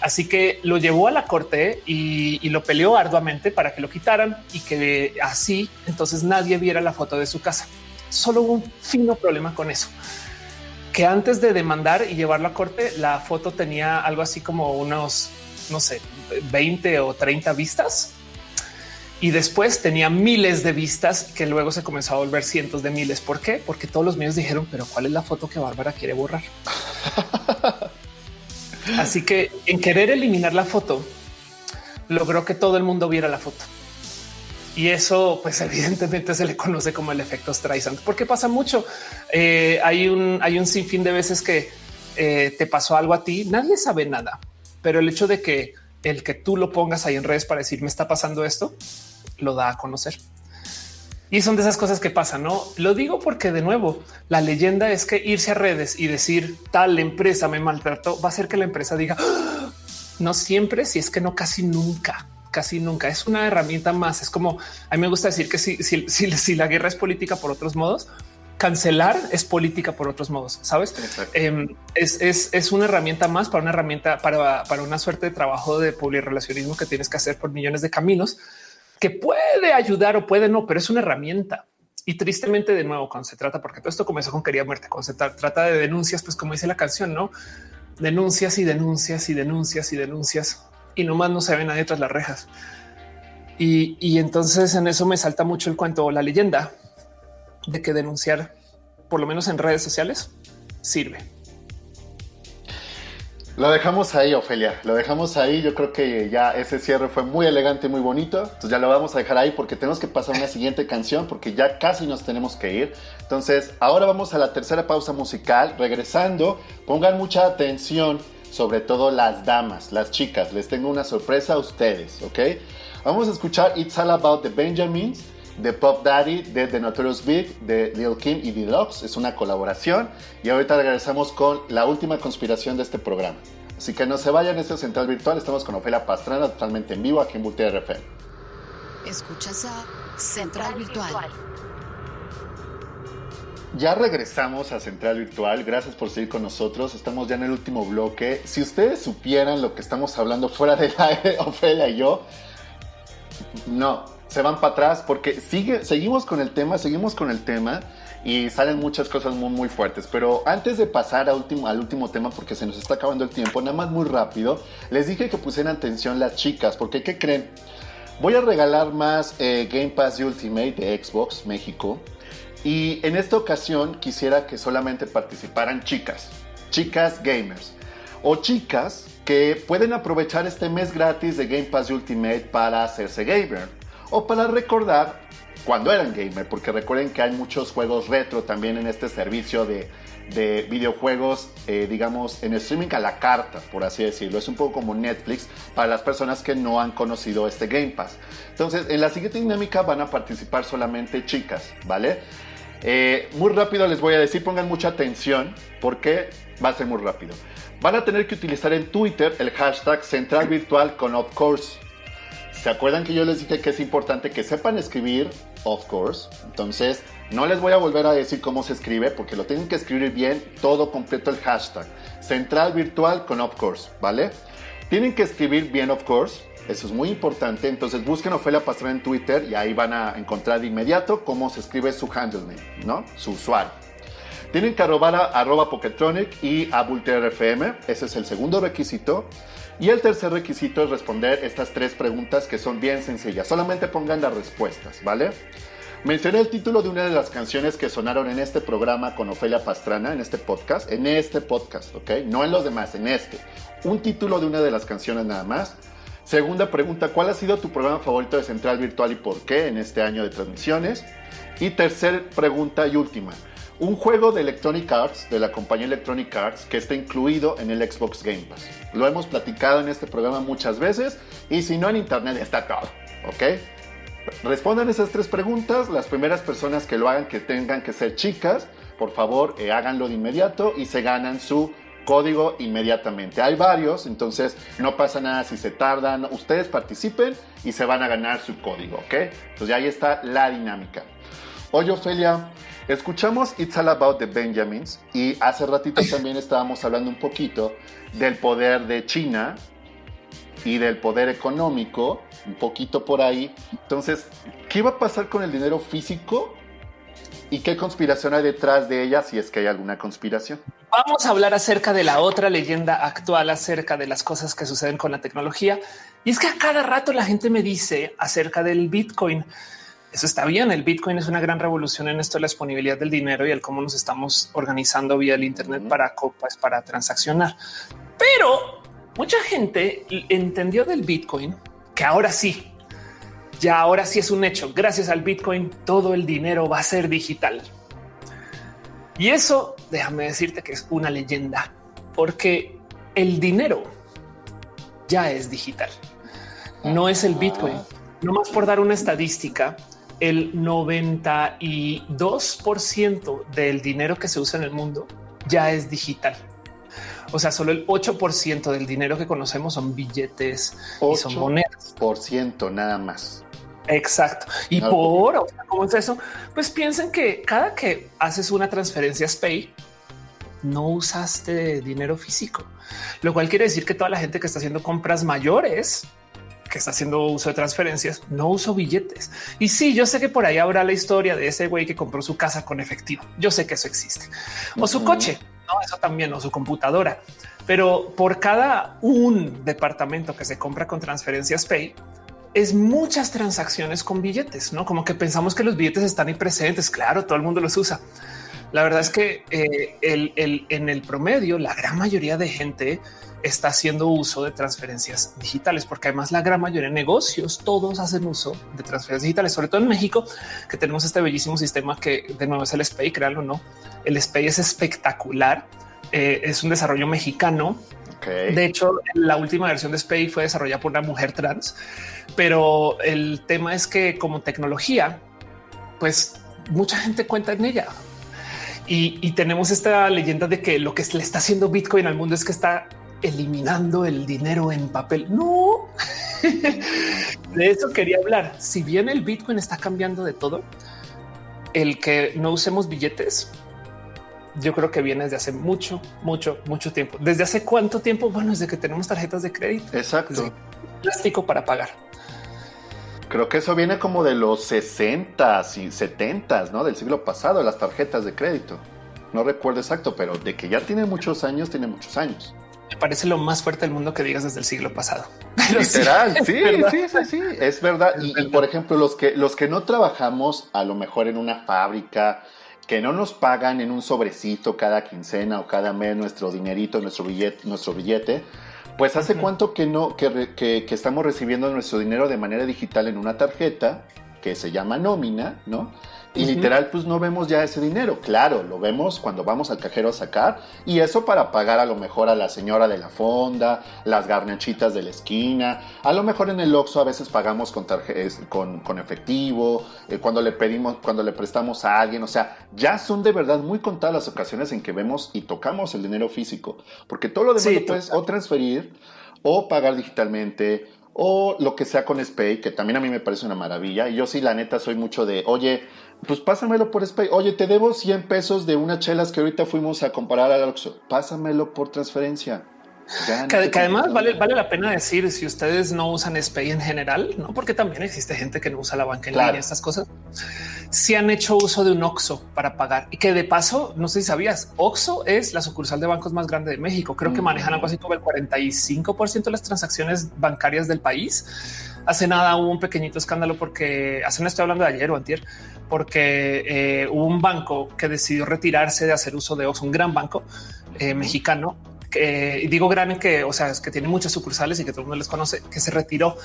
Así que lo llevó a la corte y, lo peleó arduamente para que lo quitaran y que así entonces nadie viera la foto de su casa. Solo hubo un fino problema con eso, que antes de demandar y llevarlo a corte, la foto tenía algo así como unos, no sé, 20 o 30 vistas. Y después tenía miles de vistas que luego se comenzó a volver cientos de miles. ¿Por qué? Porque todos los medios dijeron, pero ¿cuál es la foto que Bárbara quiere borrar? Así que en querer eliminar la foto, logró que todo el mundo viera la foto. Y eso, pues evidentemente se le conoce como el efecto Streisand, porque pasa mucho. Eh, hay un hay un sinfín de veces que eh, te pasó algo a ti, nadie sabe nada, pero el hecho de que el que tú lo pongas ahí en redes para decir me está pasando esto, lo da a conocer. Y son de esas cosas que pasan, ¿no? Lo digo porque de nuevo, la leyenda es que irse a redes y decir tal empresa me maltrató va a hacer que la empresa diga ah". no siempre, si es que no casi nunca, casi nunca. Es una herramienta más. Es como a mí me gusta decir que si, si, si, la guerra es política por otros modos, cancelar es política por otros modos. Sabes? Em, es, es, es, una herramienta más para una herramienta para, para una suerte de trabajo de relacionismo que tienes que hacer por millones de caminos que puede ayudar o puede no, pero es una herramienta. Y tristemente, de nuevo, cuando se trata, porque todo esto comenzó con quería muerte, cuando se trata de denuncias, pues como dice la canción, no denuncias y denuncias y denuncias y denuncias y nomás no se ve nadie tras las rejas. Y, y entonces en eso me salta mucho el cuento o la leyenda de que denunciar, por lo menos en redes sociales, sirve. Lo dejamos ahí, Ofelia. Lo dejamos ahí. Yo creo que ya ese cierre fue muy elegante, muy bonito. Entonces ya lo vamos a dejar ahí porque tenemos que pasar a una siguiente canción porque ya casi nos tenemos que ir. Entonces ahora vamos a la tercera pausa musical. Regresando, pongan mucha atención, sobre todo las damas, las chicas. Les tengo una sorpresa a ustedes, ¿ok? Vamos a escuchar It's All About the Benjamins de Pop Daddy, de The Notorious Big, de Lil Kim y Deluxe. Es una colaboración. Y ahorita regresamos con la última conspiración de este programa. Así que no se vayan, este es Central Virtual. Estamos con Ofelia Pastrana totalmente en vivo aquí en Multi RFM. Escuchas a Central Virtual. Ya regresamos a Central Virtual. Gracias por seguir con nosotros. Estamos ya en el último bloque. Si ustedes supieran lo que estamos hablando fuera del aire, Ofelia y yo, no, se van para atrás porque sigue, seguimos con el tema, seguimos con el tema y salen muchas cosas muy, muy fuertes. Pero antes de pasar último, al último tema, porque se nos está acabando el tiempo, nada más muy rápido, les dije que pusieran atención las chicas, porque ¿qué creen? Voy a regalar más eh, Game Pass Ultimate de Xbox México. Y en esta ocasión quisiera que solamente participaran chicas, chicas gamers o chicas que pueden aprovechar este mes gratis de Game Pass Ultimate para hacerse gamer o para recordar cuando eran gamer, porque recuerden que hay muchos juegos retro también en este servicio de de videojuegos, eh, digamos, en streaming a la carta, por así decirlo. Es un poco como Netflix para las personas que no han conocido este Game Pass. Entonces, en la siguiente dinámica van a participar solamente chicas, ¿vale? Eh, muy rápido les voy a decir, pongan mucha atención porque va a ser muy rápido. Van a tener que utilizar en Twitter el hashtag central virtual con of course. ¿Se acuerdan que yo les dije que es importante que sepan escribir of course? Entonces, no les voy a volver a decir cómo se escribe porque lo tienen que escribir bien, todo completo el hashtag. Central virtual con of course, ¿vale? Tienen que escribir bien of course, eso es muy importante. Entonces busquen Ofelia Pastrana en Twitter y ahí van a encontrar de inmediato cómo se escribe su handle name, ¿no? Su usuario. Tienen que arrobar a arroba Poketronic y a FM. Ese es el segundo requisito. Y el tercer requisito es responder estas tres preguntas que son bien sencillas. Solamente pongan las respuestas, ¿vale? Mencioné el título de una de las canciones que sonaron en este programa con Ofelia Pastrana, en este podcast, en este podcast, ¿ok? No en los demás, en este. Un título de una de las canciones nada más. Segunda pregunta, ¿cuál ha sido tu programa favorito de Central Virtual y por qué en este año de transmisiones? Y tercera pregunta y última, un juego de Electronic Arts, de la compañía Electronic Arts, que está incluido en el Xbox Game Pass. Lo hemos platicado en este programa muchas veces y si no en internet está todo, ¿ok? Respondan esas tres preguntas. Las primeras personas que lo hagan, que tengan que ser chicas, por favor, eh, háganlo de inmediato y se ganan su código inmediatamente. Hay varios, entonces no pasa nada si se tardan. Ustedes participen y se van a ganar su código, ¿ok? Entonces ahí está la dinámica. Oye, Ofelia, escuchamos It's All About the Benjamins y hace ratito también estábamos hablando un poquito del poder de China y del poder económico, un poquito por ahí. Entonces, ¿qué va a pasar con el dinero físico? ¿Y qué conspiración hay detrás de ella si es que hay alguna conspiración? Vamos a hablar acerca de la otra leyenda actual acerca de las cosas que suceden con la tecnología. Y es que a cada rato la gente me dice acerca del Bitcoin. Eso está bien. El Bitcoin es una gran revolución en esto de la disponibilidad del dinero y el cómo nos estamos organizando vía el Internet para copas, para transaccionar. Pero mucha gente entendió del Bitcoin que ahora sí, ya ahora sí es un hecho. Gracias al Bitcoin, todo el dinero va a ser digital. Y eso, déjame decirte que es una leyenda, porque el dinero ya es digital. No es el Bitcoin. No más por dar una estadística, el 92% del dinero que se usa en el mundo ya es digital. O sea, solo el 8% del dinero que conocemos son billetes y son monedas. Por ciento nada más. Exacto. Y por cómo es eso, pues piensen que cada que haces una transferencia SPAY, no usaste dinero físico, lo cual quiere decir que toda la gente que está haciendo compras mayores, que está haciendo uso de transferencias, no uso billetes. Y sí, yo sé que por ahí habrá la historia de ese güey que compró su casa con efectivo. Yo sé que eso existe o su coche no, eso también o su computadora. Pero por cada un departamento que se compra con transferencias Pay, es muchas transacciones con billetes, no como que pensamos que los billetes están ahí presentes. Claro, todo el mundo los usa. La verdad es que eh, el, en el promedio, la gran mayoría de gente está haciendo uso de transferencias digitales, porque además la gran mayoría de negocios, todos hacen uso de transferencias digitales, sobre todo en México, que tenemos este bellísimo sistema que de nuevo es el SPAY, créanlo o no. El SPAY es espectacular. Eh, es un desarrollo mexicano. De hecho, la última versión de SPAY fue desarrollada por una mujer trans, pero el tema es que como tecnología, pues mucha gente cuenta en ella. Y, y, tenemos esta leyenda de que lo que le está haciendo Bitcoin al mundo es que está eliminando el dinero en papel. No, de eso quería hablar. Si bien el Bitcoin está cambiando de todo, el que no usemos billetes, yo creo que viene desde hace mucho, mucho, mucho tiempo. ¿Desde hace cuánto tiempo? Bueno, desde que tenemos tarjetas de crédito. Exacto. Plástico para pagar. Creo que eso viene como de los 60 y 70 ¿no? Del siglo pasado, las tarjetas de crédito. No recuerdo exacto, pero de que ya tiene muchos años, tiene muchos años me parece lo más fuerte del mundo que digas desde el siglo pasado. Literal, sí, sí, sí, sí, es verdad. y, por ejemplo, los que, los que no trabajamos a lo mejor en una fábrica, que no nos pagan en un sobrecito cada quincena o cada mes nuestro dinerito, nuestro billete, nuestro billete, pues hace cuánto que no, que, que, que, estamos recibiendo nuestro dinero de manera digital en una tarjeta que se llama nómina, ¿no? Y literal, pues no vemos ya ese dinero. Claro, lo vemos cuando vamos al cajero a sacar. Y eso para pagar a lo mejor a la señora de la fonda, las garnachitas de la esquina. A lo mejor en el Oxxo a veces pagamos con, con, con efectivo, eh, cuando le pedimos, cuando le prestamos a alguien. O sea, ya son de verdad muy contadas las ocasiones en que vemos y tocamos el dinero físico. Porque todo lo demás lo puedes o transferir o pagar digitalmente o lo que sea con SPAY, que también a mí me parece una maravilla. Y yo sí, la neta, soy mucho de, oye, pues pásamelo por SPAY. Oye, te debo 100 pesos de unas chelas que ahorita fuimos a comparar al Oxxo. Pásamelo por transferencia. Que, además vale, vale la pena decir si ustedes no usan SPAY en general, no porque también existe gente que no usa la banca en línea, estas cosas. Si han hecho uso de un Oxo para pagar y que de paso, no sé si sabías, Oxo es la sucursal de bancos más grande de México. Creo que manejan algo así como el 45% de las transacciones bancarias del país. Hace nada hubo un pequeñito escándalo porque hace no estoy hablando de ayer o antier, porque eh, hubo un banco que decidió retirarse de hacer uso de Oxo, un gran banco eh, mexicano que digo gran que, o sea, es que tiene muchas sucursales y que todo el mundo les conoce, que se retiró.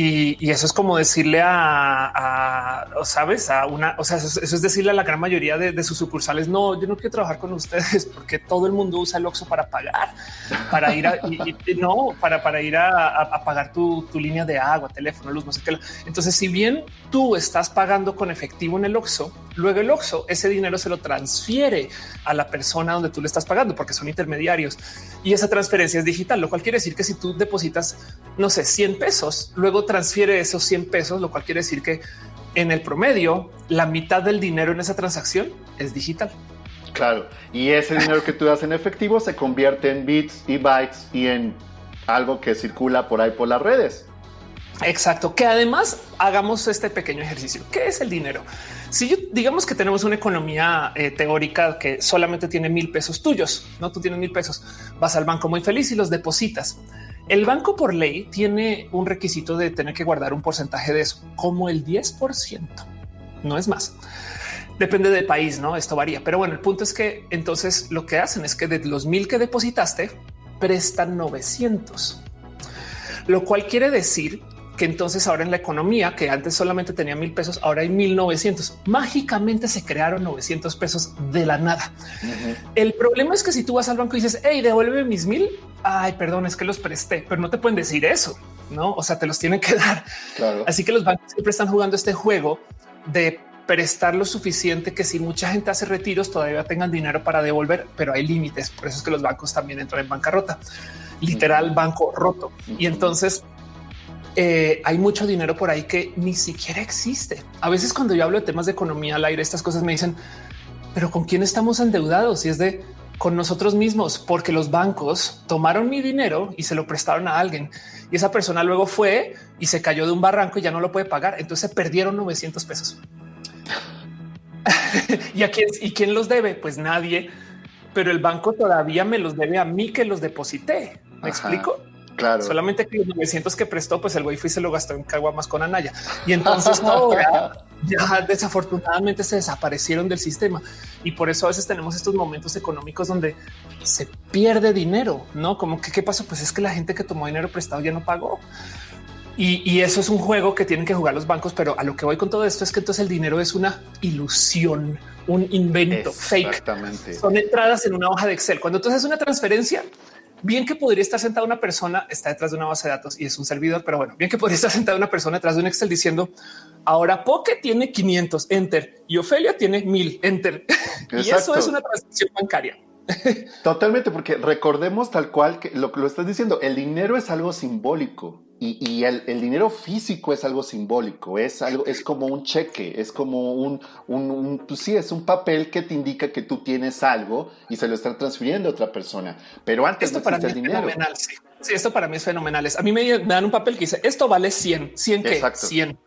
Y, eso es como decirle a, sabes, a una, o sea, eso, es decirle a la gran mayoría de, sus sucursales, no, yo no quiero trabajar con ustedes porque todo el mundo usa el Oxxo para pagar, para ir a, no, para, para ir a, pagar tu, tu, línea de agua, teléfono, luz, no sé qué. Entonces, si bien tú estás pagando con efectivo en el Oxxo, luego el Oxxo ese dinero se lo transfiere a la persona donde tú le estás pagando porque son intermediarios y esa transferencia es digital, lo cual quiere decir que si tú depositas, no sé, 100 pesos, luego transfiere esos 100 pesos, lo cual quiere decir que en el promedio la mitad del dinero en esa transacción es digital. Claro, y ese dinero que tú das en efectivo se convierte en bits y bytes y en algo que circula por ahí por las redes. Exacto, que además hagamos este pequeño ejercicio. ¿Qué es el dinero? Si yo digamos que tenemos una economía eh, teórica que solamente tiene mil pesos tuyos, no tú tienes mil pesos, vas al banco muy feliz y los depositas. El banco por ley tiene un requisito de tener que guardar un porcentaje de eso, como el 10%, no es más. Depende del país, no? Esto varía, pero bueno, el punto es que entonces lo que hacen es que de los mil que depositaste prestan 900, lo cual quiere decir que entonces ahora en la economía, que antes solamente tenía mil pesos, ahora hay mil novecientos. Mágicamente se crearon 900 pesos de la nada. El problema es que si tú vas al banco y dices, hey, devuelve mis mil, ay, perdón, es que los presté, pero no te pueden decir eso, no? O sea, te los tienen que dar. Así que los bancos siempre están jugando este juego de prestar lo suficiente que si mucha gente hace retiros todavía tengan dinero para devolver, pero hay límites. Por eso es que los bancos también entran en bancarrota, literal banco roto. Y entonces eh, hay mucho dinero por ahí que ni siquiera existe. A veces cuando yo hablo de temas de economía al aire, estas cosas me dicen, pero ¿con quién estamos endeudados? Y es de con nosotros mismos, porque los bancos tomaron mi dinero y se lo prestaron a alguien y esa persona luego fue y se cayó de un barranco y ya no lo puede pagar. Entonces se perdieron 900 pesos. ¿Y a quién, y quién los debe? Pues nadie, pero el banco todavía me los debe a mí que los deposité. ¿Me explico? Claro. Solamente que los 900 que prestó, pues el güey fue y se lo gastó en caguamas con Anaya. Y entonces ahora ya desafortunadamente se desaparecieron del sistema. Y por eso a veces tenemos estos momentos económicos donde se pierde dinero, ¿no? Como que qué pasó? Pues es que la gente que tomó dinero prestado ya no pagó. Y, eso es un juego que tienen que jugar los bancos, pero a lo que voy con todo esto es que entonces el dinero es una ilusión, un invento fake. Son entradas en una hoja de Excel. Cuando tú haces una transferencia, bien que podría estar sentada una persona, está detrás de una base de datos y es un servidor, pero bueno, bien que podría estar sentada una persona detrás de un Excel diciendo ahora Poke tiene 500 enter y Ofelia tiene 1000 enter. y eso es una transacción bancaria. Totalmente, porque recordemos tal cual que lo que lo estás diciendo, el dinero es algo simbólico y, el, dinero físico es algo simbólico, es algo, es como un cheque, es como un, un, pues sí, es un papel que te indica que tú tienes algo y se lo están transfiriendo a otra persona. Pero antes esto para mí el dinero. Fenomenal, sí. esto para mí es fenomenal. A mí me, dan un papel que dice esto vale 100, 100 que 100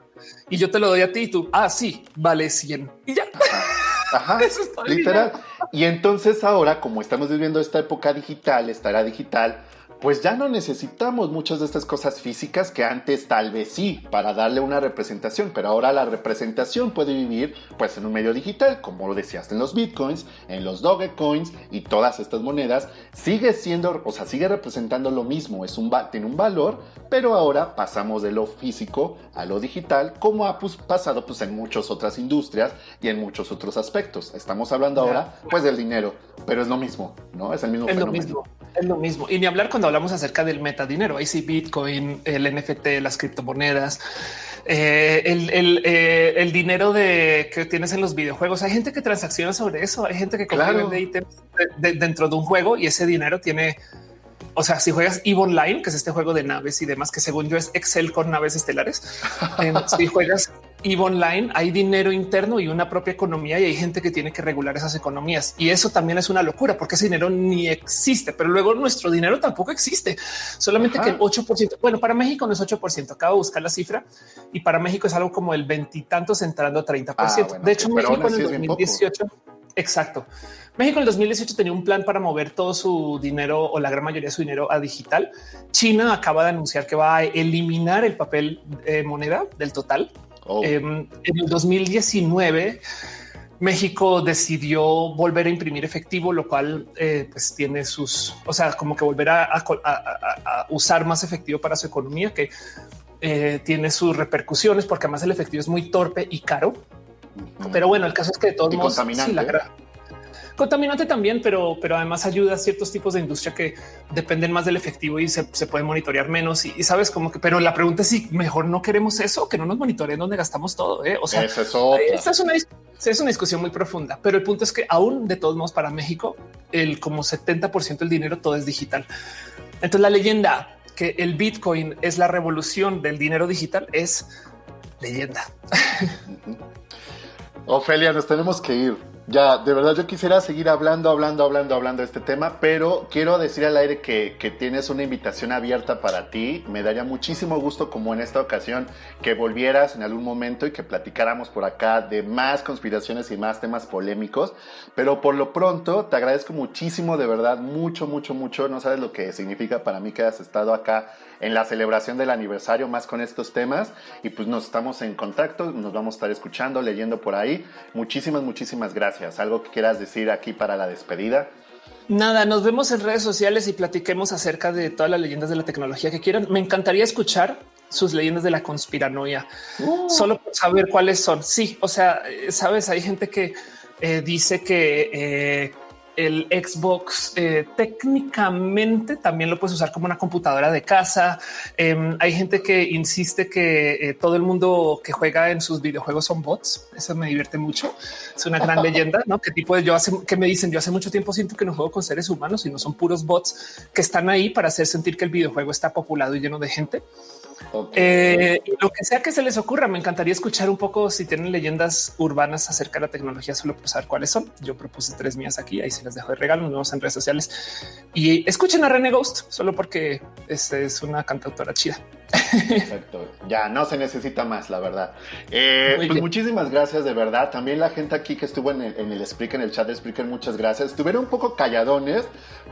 y yo te lo doy a ti y tú, ah, sí, vale 100 y ya. Ajá, literal. Y entonces ahora, como estamos viviendo esta época digital, estará digital, pues ya no necesitamos muchas de estas cosas físicas que antes tal vez sí, para darle una representación, pero ahora la representación puede vivir pues en un medio digital, como lo decías en los bitcoins, en los dogecoins y todas estas monedas, sigue siendo, o sea, sigue representando lo mismo, es un, tiene un valor, pero ahora pasamos de lo físico a lo digital, como ha pues, pasado pues en muchas otras industrias y en muchos otros aspectos. Estamos hablando ahora pues del dinero, pero es lo mismo, ¿no? Es el mismo es fenómeno. Lo mismo, es lo mismo. Y ni hablar cuando hablamos acerca del metadinero, ahí sí Bitcoin, el NFT, las criptomonedas, eh, el, eh, el, dinero de que tienes en los videojuegos. Hay gente que transacciona sobre eso. Hay gente que claro. de ítems dentro de un juego y ese dinero tiene o sea, si juegas EVE Online, que es este juego de naves y demás, que según yo es Excel con naves estelares, si juegas EVE Online, hay dinero interno y una propia economía y hay gente que tiene que regular esas economías. Y eso también es una locura porque ese dinero ni existe, pero luego nuestro dinero tampoco existe. Solamente que el 8%, bueno, para México no es 8%, acabo de buscar la cifra y para México es algo como el veintitantos entrando a 30%. Ah, de hecho, México en el 2018, exacto. México en el 2018 tenía un plan para mover todo su dinero o la gran mayoría de su dinero a digital. China acaba de anunciar que va a eliminar el papel eh, moneda del total. Oh. Em, en el 2019, México decidió volver a imprimir efectivo, lo cual eh, pues tiene sus, o sea, como que volver a, usar más efectivo para su economía, que eh, tiene sus repercusiones, porque además el efectivo es muy torpe y caro. Pero bueno, el caso es que de todos modos, sí, la, Contaminante también, pero, pero además ayuda a ciertos tipos de industria que dependen más del efectivo y se, se puede monitorear menos. Y, sabes como que, pero la pregunta es si mejor no queremos eso, que no nos monitoreen donde gastamos todo. ¿eh? O sea, es esta es una, es una discusión muy profunda, pero el punto es que aún de todos modos para México, el como 70% del dinero todo es digital. Entonces la leyenda que el Bitcoin es la revolución del dinero digital es leyenda. Ofelia, nos tenemos que ir. Ya, de verdad yo quisiera seguir hablando, hablando, hablando, hablando de este tema, pero quiero decir al aire que, que, tienes una invitación abierta para ti. Me daría muchísimo gusto, como en esta ocasión, que volvieras en algún momento y que platicáramos por acá de más conspiraciones y más temas polémicos. Pero por lo pronto, te agradezco muchísimo, de verdad, mucho, mucho, mucho. No sabes lo que significa para mí que hayas estado acá en la celebración del aniversario más con estos temas. Y pues nos estamos en contacto, nos vamos a estar escuchando, leyendo por ahí. Muchísimas, muchísimas gracias. ¿Algo que quieras decir aquí para la despedida? Nada, nos vemos en redes sociales y platiquemos acerca de todas las leyendas de la tecnología que quieran. Me encantaría escuchar sus leyendas de la conspiranoia, uh. solo por saber cuáles son. Sí, o sea, eh, sabes, hay gente que eh, dice que eh, el Xbox eh, técnicamente también lo puedes usar como una computadora de casa. Em, hay gente que insiste que eh, todo el mundo que juega en sus videojuegos son bots. Eso me divierte mucho. Es una gran leyenda, ¿no? ¿Qué tipo de yo hace que me dicen? Yo hace mucho tiempo siento que no juego con seres humanos y no son puros bots que están ahí para hacer sentir que el videojuego está populado y lleno de gente. Eh, lo que sea que se les ocurra, me encantaría escuchar un poco si tienen leyendas urbanas acerca de la tecnología, solo por saber cuáles son. Yo propuse tres mías aquí, ahí se las dejo de regalo, nos vemos en redes sociales y escuchen a René Ghost solo porque este es una cantautora chida. Perfecto. Ya no se necesita más, la verdad. Eh, pues muchísimas gracias, de verdad. También la gente aquí que estuvo en el, en el Spreaker, en el chat de Spreaker, muchas gracias. Estuvieron un poco calladones,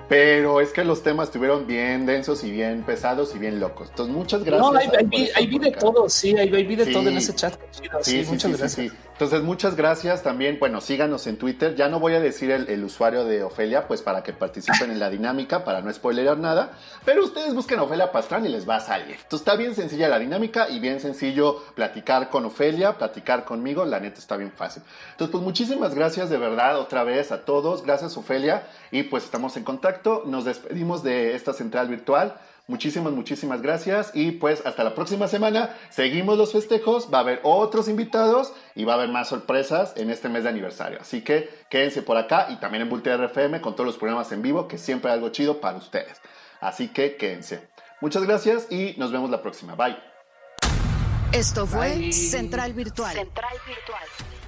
pero es que los temas estuvieron bien densos y bien pesados y bien locos. Entonces, muchas gracias. No, hay, vi, de todo, sí, hay, vi de todo en ese chat. Sí, sí, muchas gracias. Entonces, muchas gracias también. Bueno, síganos en Twitter. Ya no voy a decir el, usuario de Ofelia, pues para que participen en la dinámica, para no spoilerar nada. Pero ustedes busquen Ofelia Pastrán y les va a salir. Entonces, está bien sencilla la dinámica y bien sencillo platicar con Ofelia, platicar conmigo. La neta está bien fácil. Entonces, pues muchísimas gracias de verdad otra vez a todos. Gracias, Ofelia. Y pues estamos en contacto. Nos despedimos de esta central virtual. Muchísimas, muchísimas gracias y pues hasta la próxima semana. Seguimos los festejos, va a haber otros invitados y va a haber más sorpresas en este mes de aniversario. Así que quédense por acá y también en Voltaire FM con todos los programas en vivo que siempre hay algo chido para ustedes. Así que quédense. Muchas gracias y nos vemos la próxima. Bye. Esto fue Central Virtual. Central Virtual.